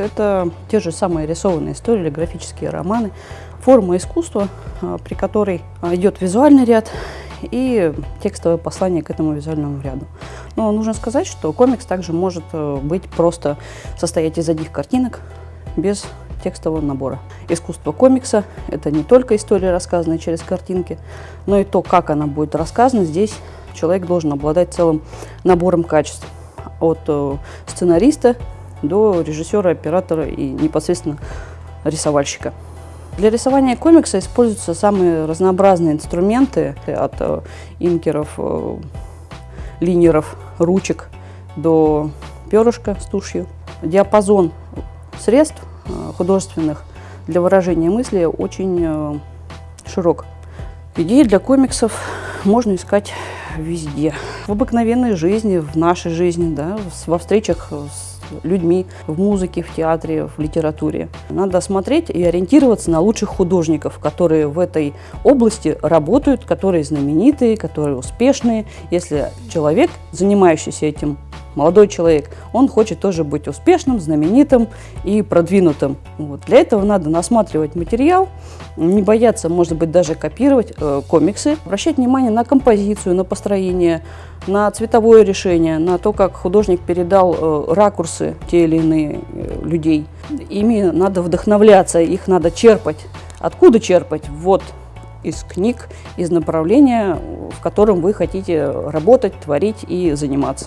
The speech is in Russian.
Это те же самые рисованные истории или графические романы. Форма искусства, а, при которой а, идет визуальный ряд и текстовое послание к этому визуальному ряду. Но нужно сказать, что комикс также может э, быть просто состоять из одних картинок без текстового набора. Искусство комикса – это не только история, рассказанная через картинки, но и то, как она будет рассказана. Здесь человек должен обладать целым набором качеств. От э, сценариста до режиссера, оператора и непосредственно рисовальщика. Для рисования комикса используются самые разнообразные инструменты, от э, инкеров, э, линеров, ручек до перышка с тушью. Диапазон средств э, художественных для выражения мысли очень широк. Идеи для комиксов можно искать везде. В обыкновенной жизни, в нашей жизни, да, во встречах с людьми в музыке, в театре, в литературе. Надо смотреть и ориентироваться на лучших художников, которые в этой области работают, которые знаменитые, которые успешные. Если человек, занимающийся этим молодой человек, он хочет тоже быть успешным, знаменитым и продвинутым. Вот. Для этого надо насматривать материал, не бояться, может быть, даже копировать э, комиксы, обращать внимание на композицию, на построение, на цветовое решение, на то, как художник передал э, ракурсы те или иные э, людей. Ими надо вдохновляться, их надо черпать. Откуда черпать? Вот из книг, из направления, в котором вы хотите работать, творить и заниматься.